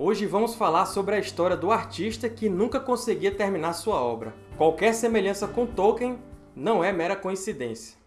Hoje vamos falar sobre a história do artista que nunca conseguia terminar sua obra. Qualquer semelhança com Tolkien não é mera coincidência.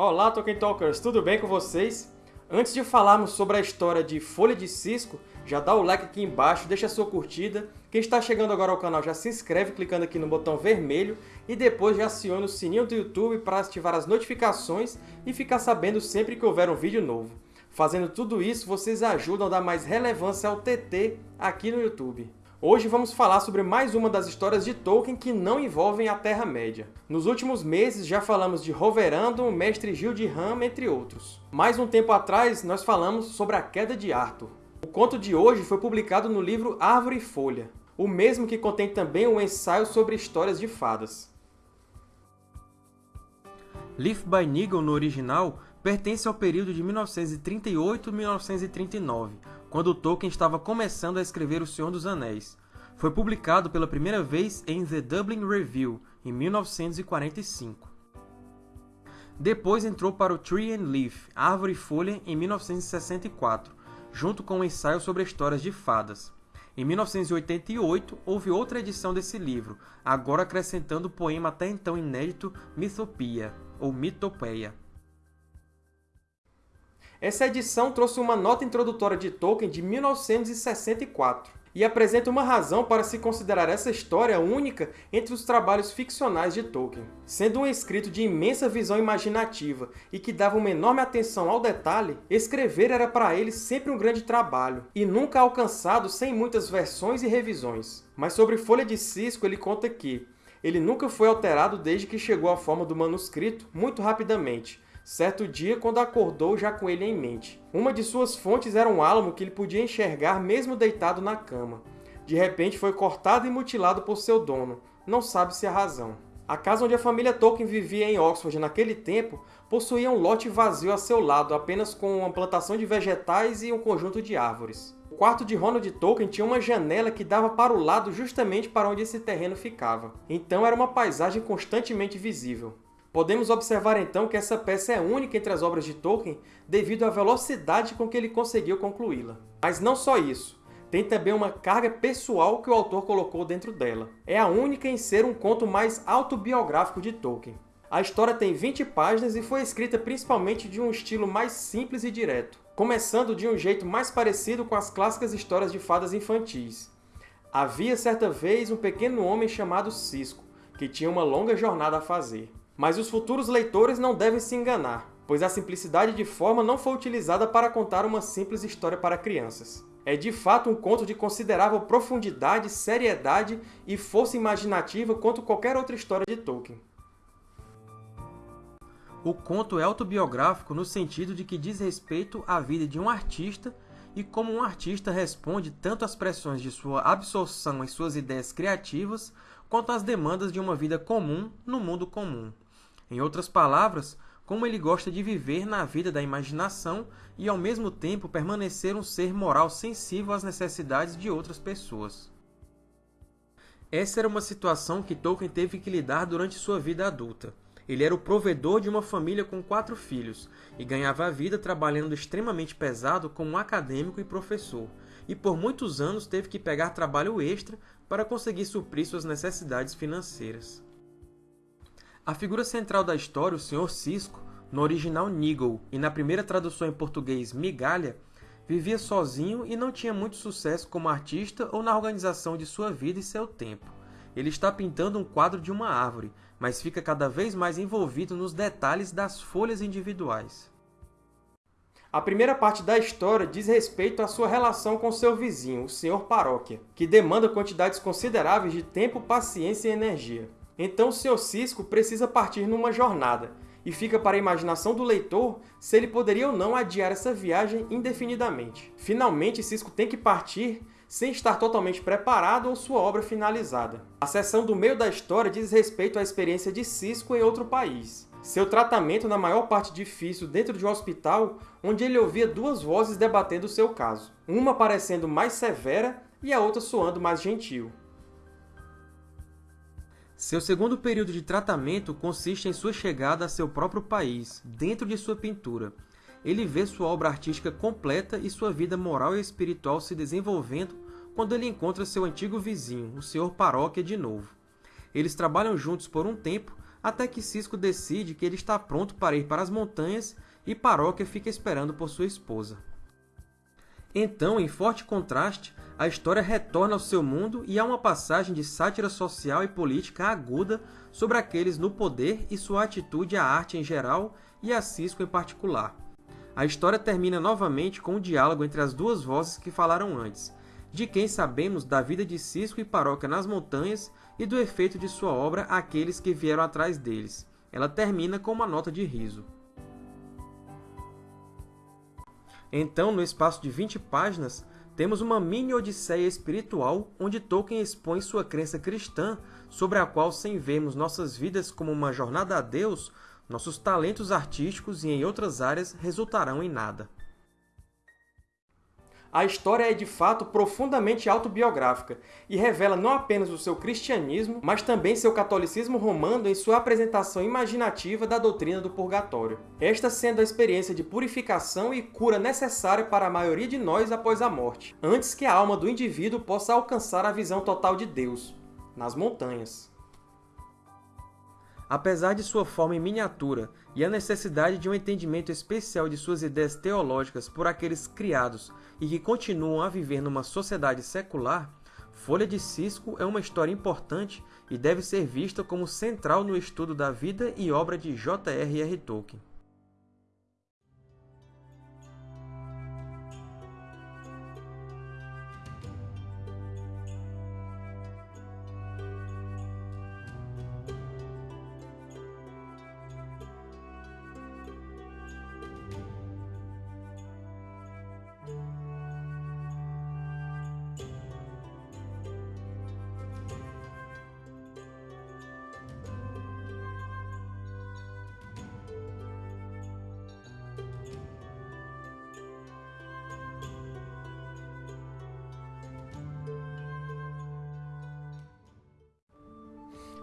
Olá, Tolkien Talkers! Tudo bem com vocês? Antes de falarmos sobre a história de Folha de Cisco, já dá o like aqui embaixo, deixa a sua curtida. Quem está chegando agora ao canal já se inscreve clicando aqui no botão vermelho e depois já aciona o sininho do YouTube para ativar as notificações e ficar sabendo sempre que houver um vídeo novo. Fazendo tudo isso, vocês ajudam a dar mais relevância ao TT aqui no YouTube. Hoje vamos falar sobre mais uma das histórias de Tolkien que não envolvem a Terra-média. Nos últimos meses já falamos de Roverandom, Mestre Gil de Ram, entre outros. Mais um tempo atrás nós falamos sobre a Queda de Arthur. O conto de hoje foi publicado no livro Árvore e Folha, o mesmo que contém também um ensaio sobre histórias de fadas. Leaf by Nigel, no original, pertence ao período de 1938 1939, quando Tolkien estava começando a escrever O Senhor dos Anéis. Foi publicado pela primeira vez em The Dublin Review, em 1945. Depois entrou para o Tree and Leaf, Árvore e Folha, em 1964, junto com um ensaio sobre histórias de fadas. Em 1988, houve outra edição desse livro, agora acrescentando o poema até então inédito Mythopia, ou Mitopeia. Essa edição trouxe uma nota introdutória de Tolkien de 1964 e apresenta uma razão para se considerar essa história única entre os trabalhos ficcionais de Tolkien. Sendo um escrito de imensa visão imaginativa e que dava uma enorme atenção ao detalhe, escrever era para ele sempre um grande trabalho, e nunca alcançado sem muitas versões e revisões. Mas sobre Folha de Cisco ele conta que ele nunca foi alterado desde que chegou à forma do manuscrito muito rapidamente, certo dia quando acordou já com ele em mente. Uma de suas fontes era um álamo que ele podia enxergar mesmo deitado na cama. De repente foi cortado e mutilado por seu dono, não sabe-se a razão. A casa onde a família Tolkien vivia em Oxford naquele tempo possuía um lote vazio a seu lado, apenas com uma plantação de vegetais e um conjunto de árvores. O quarto de Ronald Tolkien tinha uma janela que dava para o lado justamente para onde esse terreno ficava. Então era uma paisagem constantemente visível. Podemos observar então que essa peça é única entre as obras de Tolkien devido à velocidade com que ele conseguiu concluí-la. Mas não só isso. Tem também uma carga pessoal que o autor colocou dentro dela. É a única em ser um conto mais autobiográfico de Tolkien. A história tem 20 páginas e foi escrita principalmente de um estilo mais simples e direto, começando de um jeito mais parecido com as clássicas histórias de fadas infantis. Havia certa vez um pequeno homem chamado Cisco, que tinha uma longa jornada a fazer. Mas os futuros leitores não devem se enganar, pois a simplicidade de forma não foi utilizada para contar uma simples história para crianças. É de fato um conto de considerável profundidade, seriedade e força imaginativa quanto qualquer outra história de Tolkien. O conto é autobiográfico no sentido de que diz respeito à vida de um artista e como um artista responde tanto às pressões de sua absorção em suas ideias criativas, quanto às demandas de uma vida comum no mundo comum. Em outras palavras, como ele gosta de viver na vida da imaginação e, ao mesmo tempo, permanecer um ser moral sensível às necessidades de outras pessoas. Essa era uma situação que Tolkien teve que lidar durante sua vida adulta. Ele era o provedor de uma família com quatro filhos e ganhava a vida trabalhando extremamente pesado como acadêmico e professor, e por muitos anos teve que pegar trabalho extra para conseguir suprir suas necessidades financeiras. A figura central da história, o Sr. Cisco, no original Nigel e na primeira tradução em português Migalha, vivia sozinho e não tinha muito sucesso como artista ou na organização de sua vida e seu tempo. Ele está pintando um quadro de uma árvore, mas fica cada vez mais envolvido nos detalhes das folhas individuais. A primeira parte da história diz respeito à sua relação com seu vizinho, o Sr. Paróquia, que demanda quantidades consideráveis de tempo, paciência e energia. Então Sr. Cisco precisa partir numa jornada, e fica para a imaginação do leitor se ele poderia ou não adiar essa viagem indefinidamente. Finalmente, Cisco tem que partir sem estar totalmente preparado ou sua obra finalizada. A seção do meio da história diz respeito à experiência de Cisco em outro país. Seu tratamento na maior parte difícil dentro de um hospital, onde ele ouvia duas vozes debatendo seu caso, uma parecendo mais severa e a outra soando mais gentil. Seu segundo período de tratamento consiste em sua chegada a seu próprio país, dentro de sua pintura. Ele vê sua obra artística completa e sua vida moral e espiritual se desenvolvendo quando ele encontra seu antigo vizinho, o Sr. Paróquia, de novo. Eles trabalham juntos por um tempo, até que Cisco decide que ele está pronto para ir para as montanhas e Paróquia fica esperando por sua esposa. Então, em forte contraste, a história retorna ao seu mundo e há uma passagem de sátira social e política aguda sobre aqueles no poder e sua atitude à arte em geral e a Cisco em particular. A história termina novamente com um diálogo entre as duas vozes que falaram antes, de quem sabemos da vida de Cisco e Paróquia nas montanhas e do efeito de sua obra àqueles que vieram atrás deles. Ela termina com uma nota de riso. Então, no espaço de 20 páginas, temos uma mini-odisseia espiritual onde Tolkien expõe sua crença cristã, sobre a qual, sem vermos nossas vidas como uma jornada a Deus, nossos talentos artísticos e em outras áreas resultarão em nada. A história é, de fato, profundamente autobiográfica e revela não apenas o seu cristianismo, mas também seu catolicismo romano em sua apresentação imaginativa da doutrina do purgatório. Esta sendo a experiência de purificação e cura necessária para a maioria de nós após a morte, antes que a alma do indivíduo possa alcançar a visão total de Deus, nas montanhas. Apesar de sua forma em miniatura e a necessidade de um entendimento especial de suas ideias teológicas por aqueles criados e que continuam a viver numa sociedade secular, Folha de Cisco é uma história importante e deve ser vista como central no estudo da vida e obra de J.R.R. Tolkien.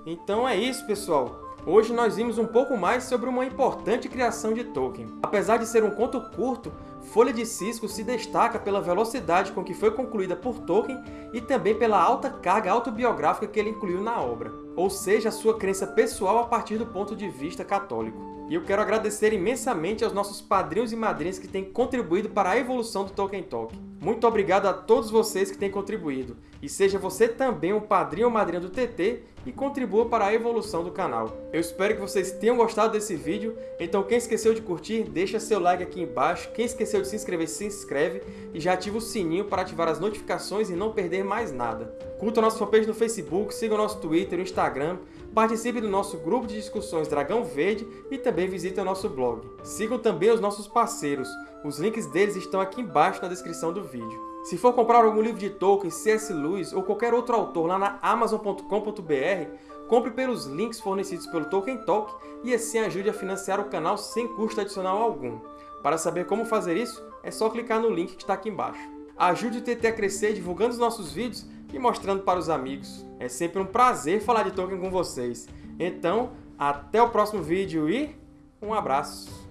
Então é isso, pessoal! Hoje nós vimos um pouco mais sobre uma importante criação de Tolkien. Apesar de ser um conto curto, Folha de Cisco se destaca pela velocidade com que foi concluída por Tolkien e também pela alta carga autobiográfica que ele incluiu na obra, ou seja, a sua crença pessoal a partir do ponto de vista católico. E eu quero agradecer imensamente aos nossos padrinhos e madrinhas que têm contribuído para a evolução do Tolkien Talk. Muito obrigado a todos vocês que têm contribuído. E seja você também um padrinho ou madrinha do TT e contribua para a evolução do canal. Eu espero que vocês tenham gostado desse vídeo, então quem esqueceu de curtir, deixa seu like aqui embaixo, quem esqueceu de se inscrever, se inscreve e já ativa o sininho para ativar as notificações e não perder mais nada. Curta a nossa fanpage no Facebook, siga o nosso Twitter e Instagram, participe do nosso grupo de discussões Dragão Verde e também visite o nosso blog. Sigam também os nossos parceiros, os links deles estão aqui embaixo na descrição do vídeo. Se for comprar algum livro de Tolkien, C.S. Lewis ou qualquer outro autor lá na Amazon.com.br, compre pelos links fornecidos pelo Tolkien Talk e assim ajude a financiar o canal sem custo adicional algum. Para saber como fazer isso, é só clicar no link que está aqui embaixo. Ajude o TT a crescer divulgando os nossos vídeos e mostrando para os amigos. É sempre um prazer falar de Tolkien com vocês. Então, até o próximo vídeo e um abraço!